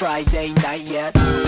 Friday night yet.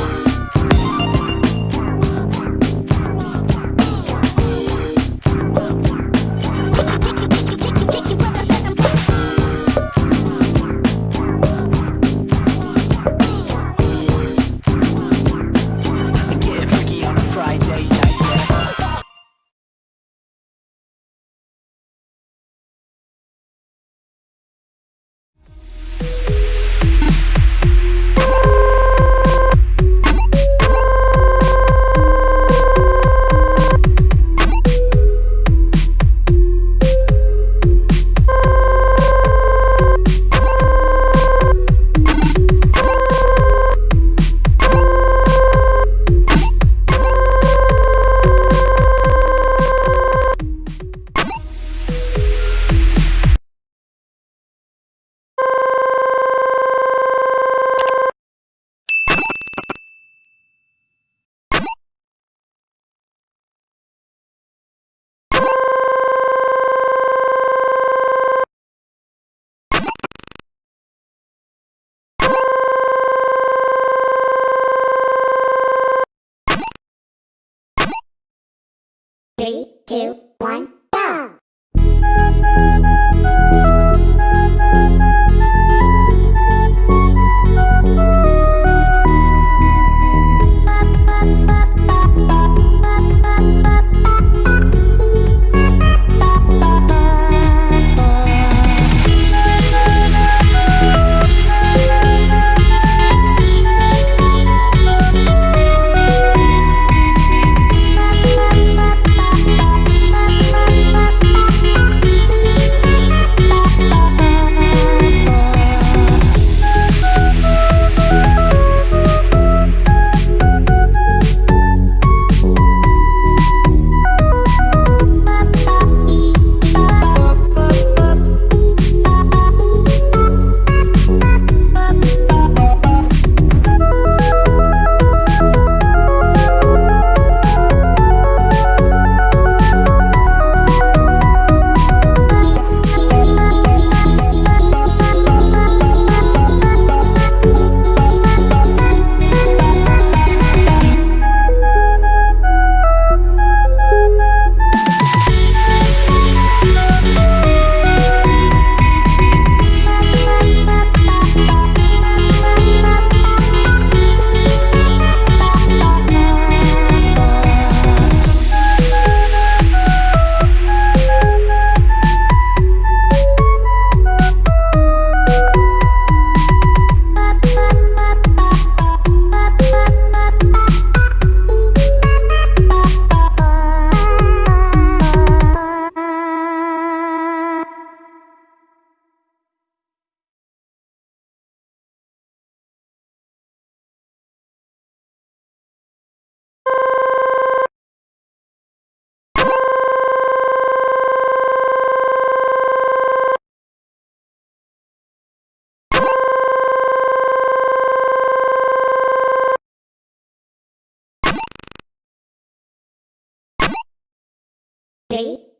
Three, two, one,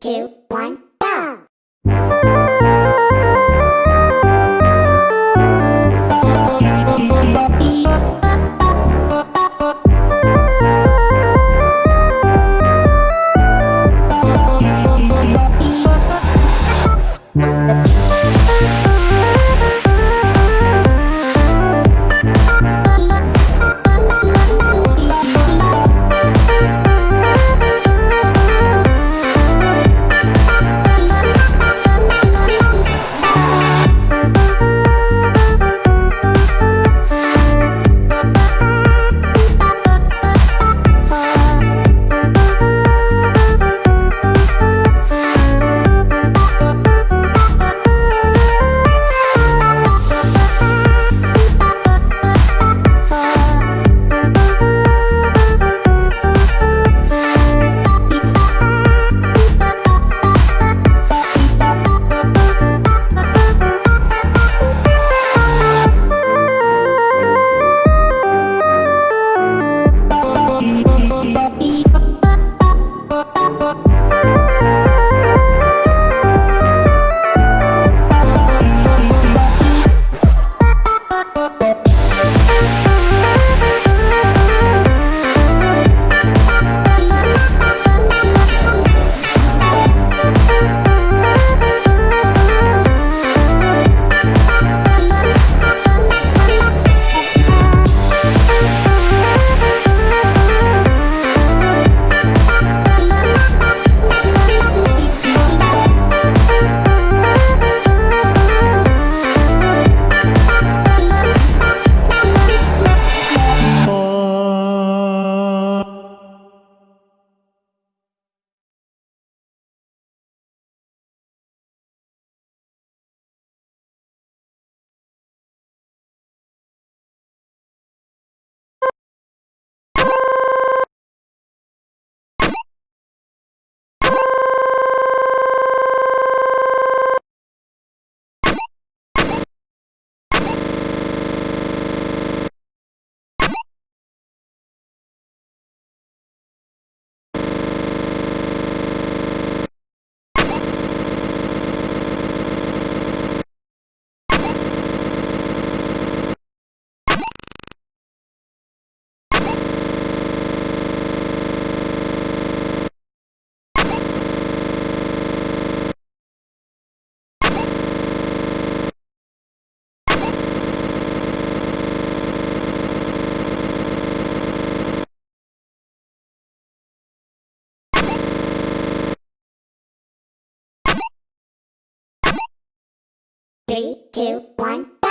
two, one, Three, two, one,